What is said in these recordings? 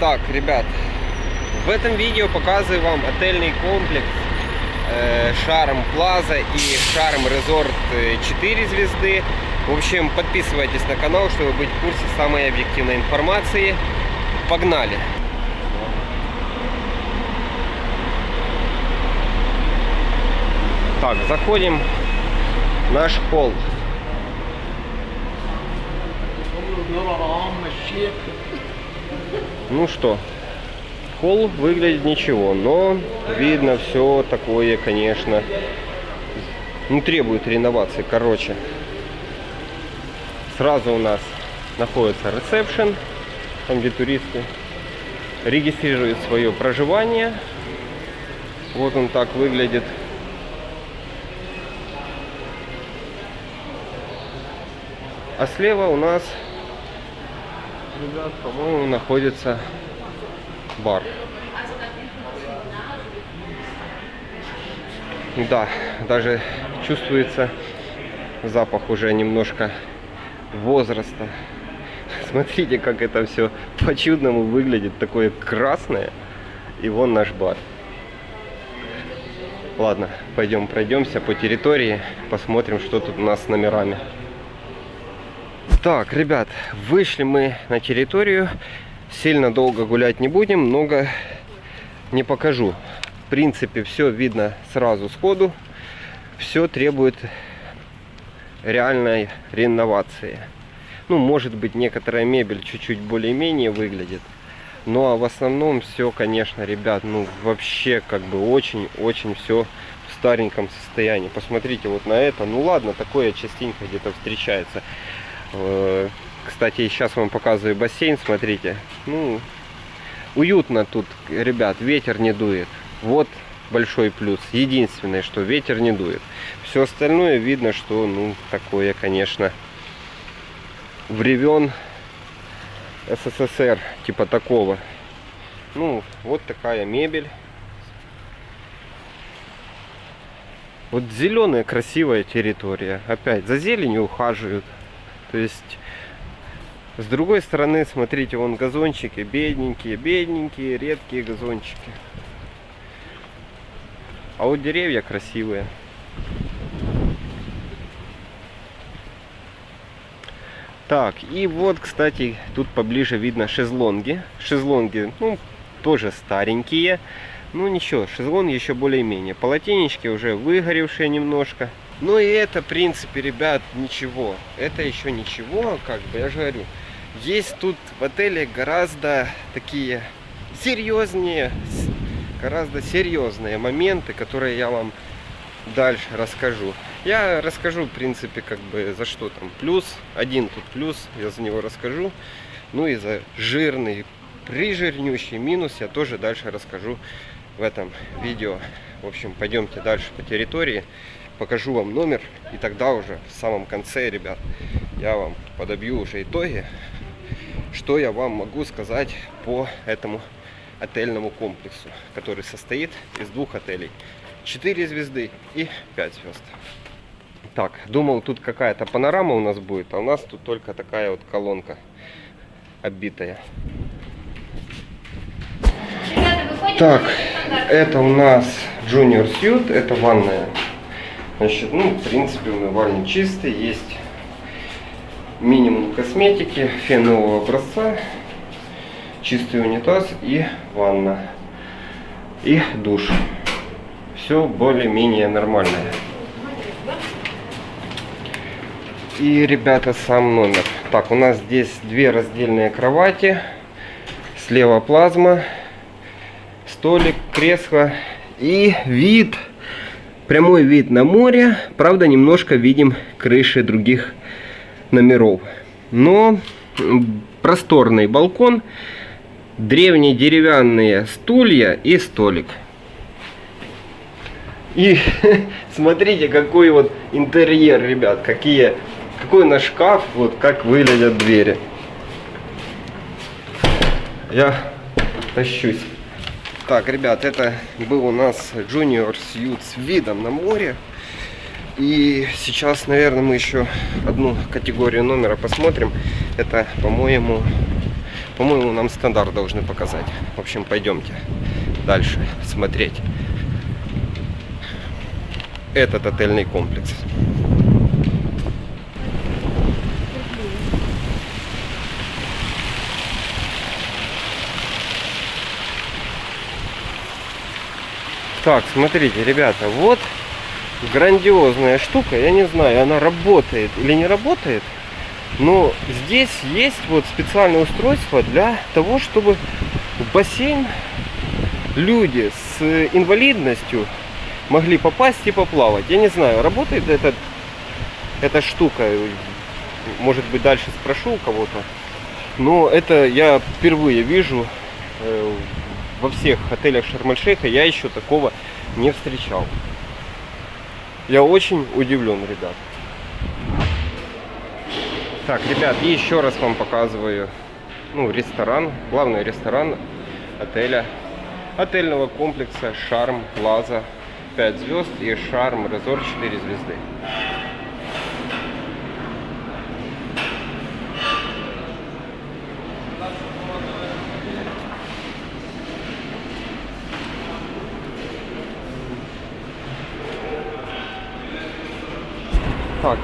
Так, ребят, в этом видео показываю вам отельный комплекс э, Шарм Плаза и Шарм Резорт 4 звезды. В общем, подписывайтесь на канал, чтобы быть в курсе самой объективной информации. Погнали! Так, заходим в наш холл. Ну что, холл выглядит ничего, но видно все такое, конечно, не требует реновации. Короче, сразу у нас находится ресепшн, там где туристы регистрируют свое проживание. Вот он так выглядит. А слева у нас, ребят, по-моему, находится бар. Да, даже чувствуется запах уже немножко возраста. Смотрите, как это все по-чудному выглядит. Такое красное. И вон наш бар. Ладно, пойдем пройдемся по территории. Посмотрим, что тут у нас с номерами. Так, ребят, вышли мы на территорию. Сильно долго гулять не будем, много не покажу. В принципе, все видно сразу сходу. Все требует реальной реновации. Ну, может быть, некоторая мебель чуть-чуть более-менее выглядит. Ну, а в основном все, конечно, ребят, ну, вообще, как бы, очень-очень все в стареньком состоянии. Посмотрите вот на это. Ну, ладно, такое частенько где-то встречается. Э, кстати, сейчас вам показываю бассейн, смотрите. Ну, уютно тут, ребят, ветер не дует. Вот большой плюс. Единственное, что ветер не дует. Все остальное видно, что, ну, такое, конечно, времен СССР, типа такого. Ну, вот такая мебель. Вот зеленая красивая территория. Опять за зеленью ухаживают. То есть, с другой стороны, смотрите, вон газончики, бедненькие, бедненькие, редкие газончики. А вот деревья красивые. Так, и вот, кстати, тут поближе видно шезлонги. Шезлонги, ну, тоже старенькие. Ну, ничего, шезлонги еще более-менее. Полотенечки уже выгоревшие немножко. Ну и это, в принципе, ребят, ничего. Это еще ничего, как бы, я же говорю. Есть тут в отеле гораздо такие серьезнее, гораздо серьезные моменты, которые я вам дальше расскажу. Я расскажу, в принципе, как бы за что там плюс. Один тут плюс, я за него расскажу. Ну и за жирный, прижирнющий минус я тоже дальше расскажу в этом видео. В общем, пойдемте дальше по территории покажу вам номер, и тогда уже в самом конце, ребят, я вам подобью уже итоги, что я вам могу сказать по этому отельному комплексу, который состоит из двух отелей. 4 звезды и 5 звезд. Так, думал, тут какая-то панорама у нас будет, а у нас тут только такая вот колонка оббитая. Так, это у нас Junior Suite, это ванная Значит, ну, в принципе, умывальник чистый, есть минимум косметики, фенового образца, чистый унитаз и ванна, и душ. Все более-менее нормальное. И, ребята, сам номер. Так, у нас здесь две раздельные кровати, слева плазма, столик, кресло и вид Прямой вид на море. Правда, немножко видим крыши других номеров. Но просторный балкон, древние деревянные стулья и столик. И смотрите, какой вот интерьер, ребят, какие, какой наш шкаф, вот как выглядят двери. Я тащусь. Так, ребят, это был у нас Junior Suite с видом на море. И сейчас, наверное, мы еще одну категорию номера посмотрим. Это, по-моему, По-моему, нам стандарт должны показать. В общем, пойдемте дальше смотреть этот отельный комплекс. Так, смотрите, ребята, вот грандиозная штука. Я не знаю, она работает или не работает. Но здесь есть вот специальное устройство для того, чтобы в бассейн люди с инвалидностью могли попасть и поплавать. Я не знаю, работает этот, эта штука. Может быть, дальше спрошу у кого-то. Но это я впервые вижу во всех отелях Шарм-эль-Шейха. Я еще такого не встречал. Я очень удивлен, ребят. Так, ребят, еще раз вам показываю ну, ресторан, главный ресторан отеля, отельного комплекса Шарм Плаза 5 звезд и Шарм Резорт 4 звезды.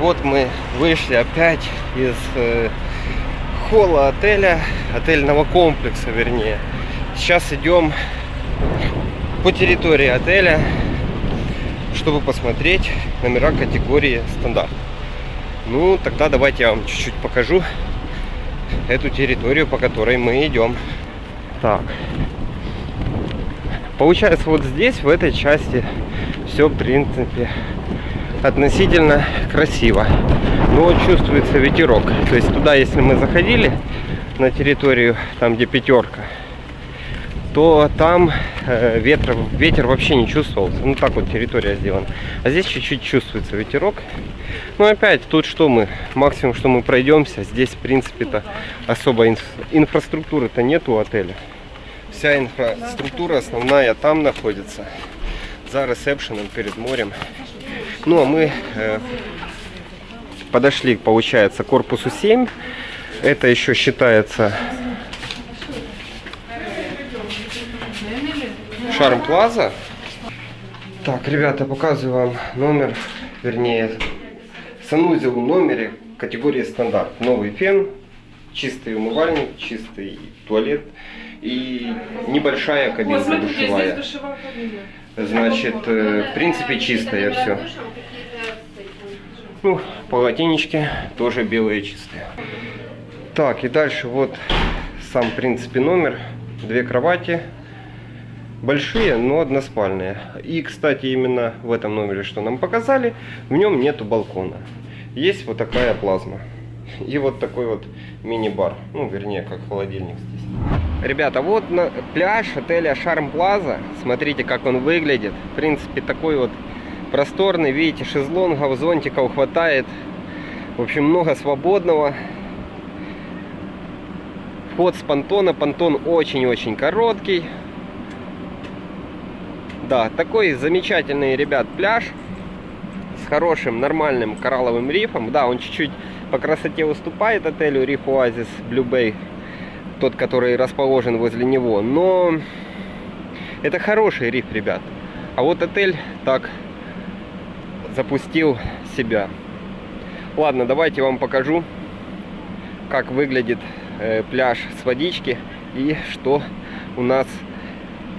Вот мы вышли опять из э, холла отеля, отельного комплекса, вернее. Сейчас идем по территории отеля, чтобы посмотреть номера категории стандарт. Ну, тогда давайте я вам чуть-чуть покажу эту территорию, по которой мы идем. Так. Получается, вот здесь, в этой части, все, в принципе, относительно красиво. Но чувствуется ветерок. То есть туда, если мы заходили на территорию, там где пятерка, то там э, ветра, ветер вообще не чувствовался. Ну так вот территория сделана. А здесь чуть-чуть чувствуется ветерок. Но опять, тут что мы, максимум, что мы пройдемся, здесь в принципе-то особо инф инфраструктуры-то нет у отеля. Вся инфраструктура основная там находится. За ресепшеном перед морем. Ну, а мы э, подошли, получается, к корпусу 7. Это еще считается Шарм Плаза. Так, ребята, показываю вам номер, вернее, санузел в номере категории стандарт. Новый фен, чистый умывальник, чистый туалет и небольшая кабинка душевая. Значит, э, в принципе, чистое все. Ну, полотенечки тоже белые чистые. Так, и дальше вот сам, в принципе, номер. Две кровати. Большие, но односпальные. И, кстати, именно в этом номере, что нам показали, в нем нету балкона. Есть вот такая плазма. И вот такой вот мини-бар. Ну, вернее, как холодильник здесь. Ребята, вот на пляж отеля Шарм Плаза. Смотрите, как он выглядит. В принципе, такой вот просторный. Видите, шезлонгов, зонтиков хватает. В общем, много свободного. Вход с понтона. Понтон очень-очень короткий. Да, такой замечательный, ребят, пляж. С хорошим, нормальным коралловым рифом. Да, он чуть-чуть по красоте уступает отелю Риф Оазис Blue Bay тот, который расположен возле него. Но это хороший риф, ребят. А вот отель так запустил себя. Ладно, давайте вам покажу, как выглядит э, пляж с водички и что у нас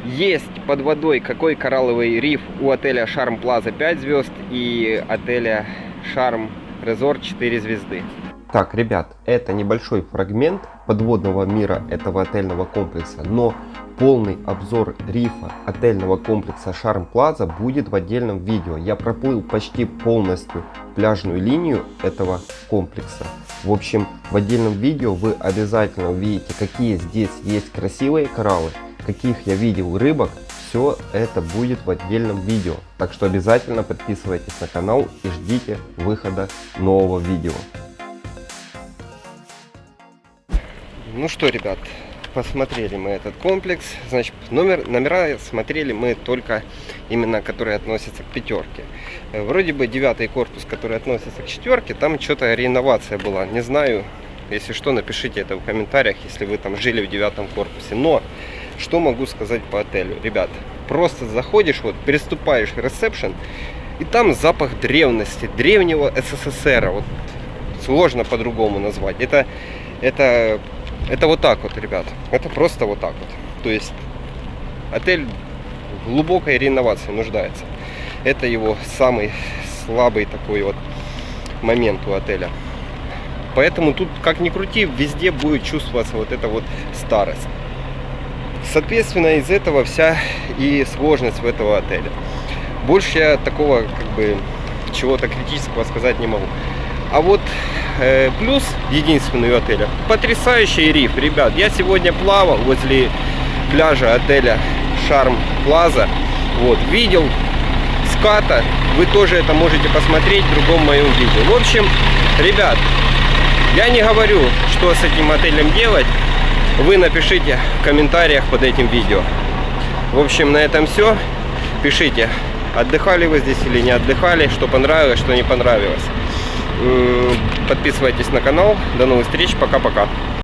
есть под водой, какой коралловый риф у отеля Шарм Плаза 5 звезд и отеля Шарм Резорт 4 звезды. Так, ребят, это небольшой фрагмент подводного мира этого отельного комплекса, но полный обзор рифа отельного комплекса Шарм Плаза будет в отдельном видео. Я проплыл почти полностью пляжную линию этого комплекса. В общем, в отдельном видео вы обязательно увидите, какие здесь есть красивые кораллы, каких я видел рыбок. Все это будет в отдельном видео. Так что обязательно подписывайтесь на канал и ждите выхода нового видео. Ну что, ребят, посмотрели мы этот комплекс. Значит, номер, номера смотрели мы только именно, которые относятся к пятерке. Вроде бы девятый корпус, который относится к четверке, там что-то реновация была. Не знаю, Если что, напишите это в комментариях, если вы там жили в девятом корпусе. Но, что могу сказать по отелю? Ребят, просто заходишь, вот, переступаешь в ресепшн, и там запах древности, древнего СССР. Вот сложно по-другому назвать. Это, это, это вот так вот, ребят. Это просто вот так вот. То есть отель глубокой реновации нуждается. Это его самый слабый такой вот момент у отеля. Поэтому тут, как ни крути, везде будет чувствоваться вот эта вот старость. Соответственно, из этого вся и сложность в этого отеля. Больше я такого, как бы, чего-то критического сказать не могу. А вот э, плюс единственный у отеля, потрясающий риф, ребят. Я сегодня плавал возле пляжа отеля Шарм Плаза. Вот, видел ската. Вы тоже это можете посмотреть в другом моем видео. В общем, ребят, я не говорю, что с этим отелем делать. Вы напишите в комментариях под этим видео. В общем, на этом все. Пишите, отдыхали вы здесь или не отдыхали, что понравилось, что не понравилось. Подписывайтесь на канал. До новых встреч. Пока-пока.